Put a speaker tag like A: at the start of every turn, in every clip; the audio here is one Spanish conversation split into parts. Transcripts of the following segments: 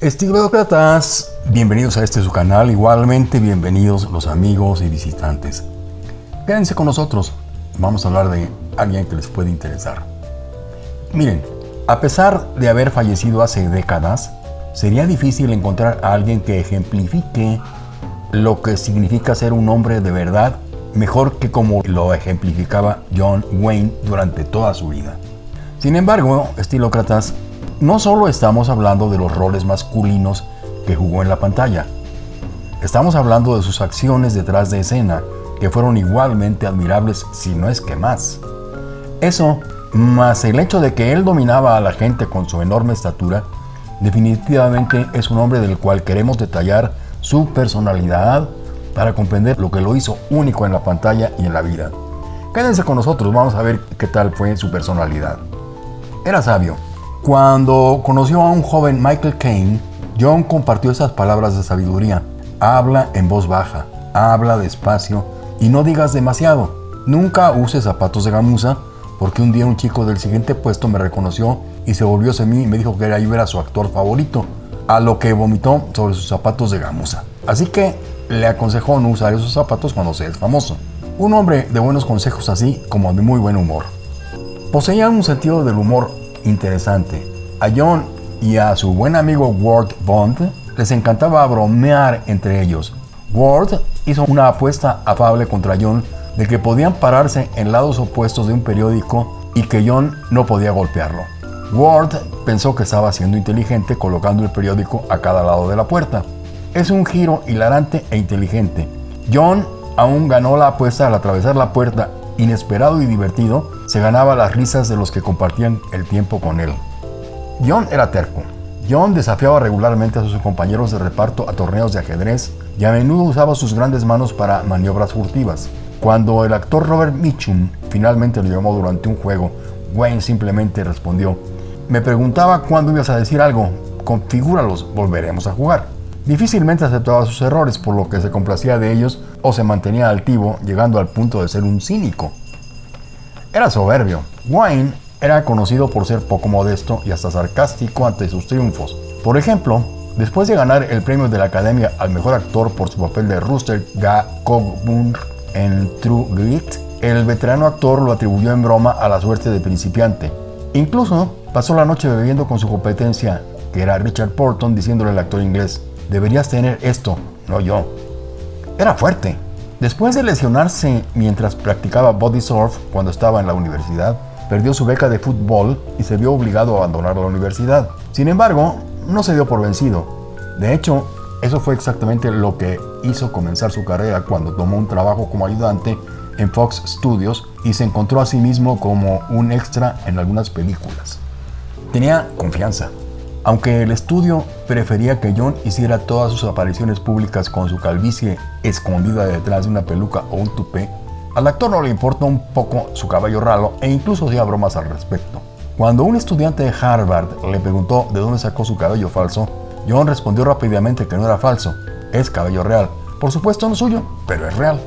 A: Estilócratas, bienvenidos a este su canal, igualmente bienvenidos los amigos y visitantes. Quédense con nosotros, vamos a hablar de alguien que les puede interesar. Miren, a pesar de haber fallecido hace décadas, sería difícil encontrar a alguien que ejemplifique lo que significa ser un hombre de verdad mejor que como lo ejemplificaba John Wayne durante toda su vida. Sin embargo, estilócratas, no solo estamos hablando de los roles masculinos que jugó en la pantalla, estamos hablando de sus acciones detrás de escena, que fueron igualmente admirables, si no es que más. Eso, más el hecho de que él dominaba a la gente con su enorme estatura, definitivamente es un hombre del cual queremos detallar su personalidad para comprender lo que lo hizo único en la pantalla y en la vida. Quédense con nosotros, vamos a ver qué tal fue su personalidad. Era sabio, cuando conoció a un joven Michael Caine, John compartió esas palabras de sabiduría. Habla en voz baja, habla despacio y no digas demasiado. Nunca uses zapatos de gamuza porque un día un chico del siguiente puesto me reconoció y se volvió hacia mí y me dijo que yo era su actor favorito, a lo que vomitó sobre sus zapatos de gamuza. Así que le aconsejó no usar esos zapatos cuando seas famoso. Un hombre de buenos consejos así como de muy buen humor. Poseía un sentido del humor interesante. A John y a su buen amigo Ward Bond les encantaba bromear entre ellos. Ward hizo una apuesta afable contra John de que podían pararse en lados opuestos de un periódico y que John no podía golpearlo. Ward pensó que estaba siendo inteligente colocando el periódico a cada lado de la puerta. Es un giro hilarante e inteligente. John aún ganó la apuesta al atravesar la puerta inesperado y divertido, se ganaba las risas de los que compartían el tiempo con él. John era terco. John desafiaba regularmente a sus compañeros de reparto a torneos de ajedrez y a menudo usaba sus grandes manos para maniobras furtivas. Cuando el actor Robert Mitchum finalmente lo llamó durante un juego, Wayne simplemente respondió, me preguntaba cuándo ibas a decir algo, configúralos, volveremos a jugar. Difícilmente aceptaba sus errores, por lo que se complacía de ellos o se mantenía altivo, llegando al punto de ser un cínico. Era soberbio. Wayne era conocido por ser poco modesto y hasta sarcástico ante sus triunfos. Por ejemplo, después de ganar el premio de la Academia al mejor actor por su papel de Rooster Ga Coburn en True Grit, el veterano actor lo atribuyó en broma a la suerte de principiante. Incluso pasó la noche bebiendo con su competencia, que era Richard Porton, diciéndole al actor inglés, deberías tener esto, no yo. Era fuerte. Después de lesionarse mientras practicaba body surf cuando estaba en la universidad, perdió su beca de fútbol y se vio obligado a abandonar la universidad. Sin embargo, no se dio por vencido. De hecho, eso fue exactamente lo que hizo comenzar su carrera cuando tomó un trabajo como ayudante en Fox Studios y se encontró a sí mismo como un extra en algunas películas. Tenía confianza, aunque el estudio prefería que John hiciera todas sus apariciones públicas con su calvicie escondida detrás de una peluca o un tupé, al actor no le importó un poco su cabello ralo e incluso hacía bromas al respecto. Cuando un estudiante de Harvard le preguntó de dónde sacó su cabello falso, John respondió rápidamente que no era falso, es cabello real. Por supuesto no suyo, pero es real.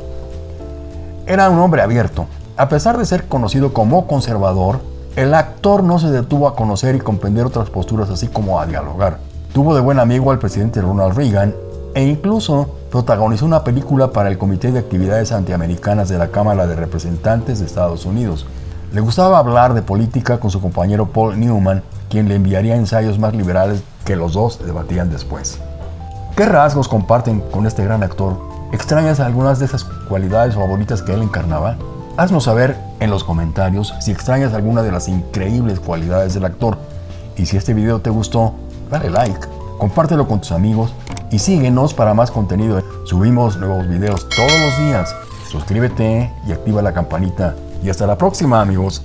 A: Era un hombre abierto. A pesar de ser conocido como conservador, el actor no se detuvo a conocer y comprender otras posturas así como a dialogar. Tuvo de buen amigo al presidente Ronald Reagan e incluso protagonizó una película para el Comité de Actividades Antiamericanas de la Cámara de Representantes de Estados Unidos. Le gustaba hablar de política con su compañero Paul Newman, quien le enviaría ensayos más liberales que los dos debatían después. ¿Qué rasgos comparten con este gran actor? ¿Extrañas algunas de esas cualidades favoritas que él encarnaba? Haznos saber en los comentarios si extrañas alguna de las increíbles cualidades del actor. Y si este video te gustó, dale like, compártelo con tus amigos y síguenos para más contenido. Subimos nuevos videos todos los días. Suscríbete y activa la campanita. Y hasta la próxima amigos.